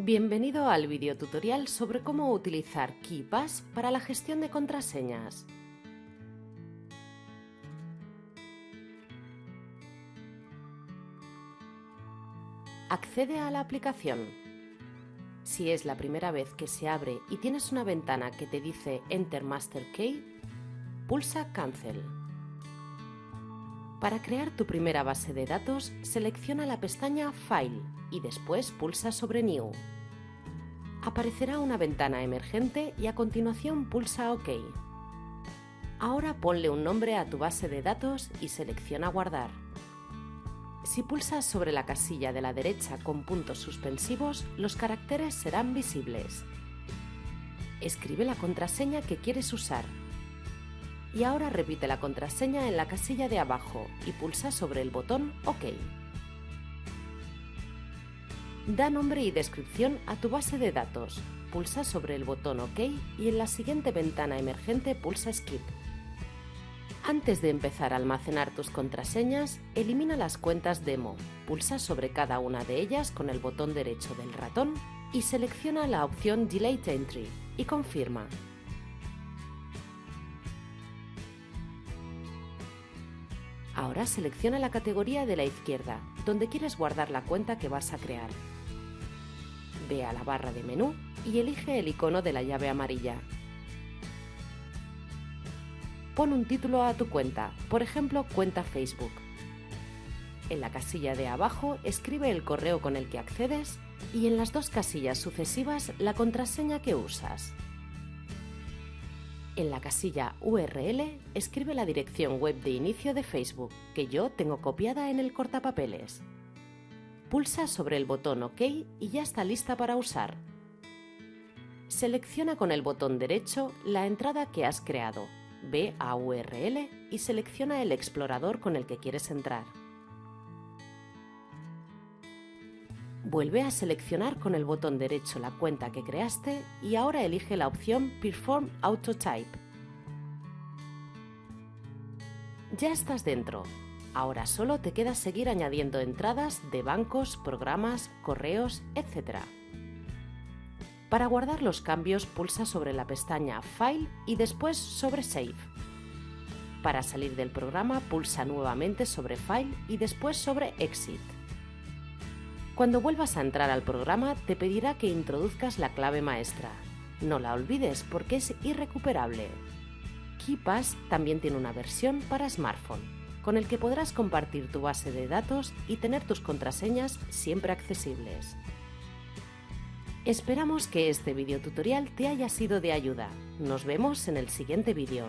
Bienvenido al video tutorial sobre cómo utilizar KeePass para la gestión de contraseñas. Accede a la aplicación. Si es la primera vez que se abre y tienes una ventana que te dice Enter Master Key, pulsa Cancel. Para crear tu primera base de datos, selecciona la pestaña File y después pulsa sobre New. Aparecerá una ventana emergente y a continuación pulsa OK. Ahora ponle un nombre a tu base de datos y selecciona Guardar. Si pulsas sobre la casilla de la derecha con puntos suspensivos, los caracteres serán visibles. Escribe la contraseña que quieres usar y ahora repite la contraseña en la casilla de abajo y pulsa sobre el botón OK. Da nombre y descripción a tu base de datos. Pulsa sobre el botón OK y en la siguiente ventana emergente pulsa Skip. Antes de empezar a almacenar tus contraseñas, elimina las cuentas demo. Pulsa sobre cada una de ellas con el botón derecho del ratón y selecciona la opción Delete Entry y confirma. Ahora selecciona la categoría de la izquierda, donde quieres guardar la cuenta que vas a crear. Ve a la barra de menú y elige el icono de la llave amarilla. Pon un título a tu cuenta, por ejemplo, cuenta Facebook. En la casilla de abajo escribe el correo con el que accedes y en las dos casillas sucesivas la contraseña que usas. En la casilla URL escribe la dirección web de inicio de Facebook, que yo tengo copiada en el cortapapeles. Pulsa sobre el botón OK y ya está lista para usar. Selecciona con el botón derecho la entrada que has creado, ve a URL y selecciona el explorador con el que quieres entrar. Vuelve a seleccionar con el botón derecho la cuenta que creaste y ahora elige la opción Perform Autotype. Ya estás dentro. Ahora solo te queda seguir añadiendo entradas de bancos, programas, correos, etc. Para guardar los cambios pulsa sobre la pestaña File y después sobre Save. Para salir del programa pulsa nuevamente sobre File y después sobre Exit. Cuando vuelvas a entrar al programa te pedirá que introduzcas la clave maestra. No la olvides porque es irrecuperable. KeePass también tiene una versión para smartphone, con el que podrás compartir tu base de datos y tener tus contraseñas siempre accesibles. Esperamos que este video tutorial te haya sido de ayuda. Nos vemos en el siguiente vídeo.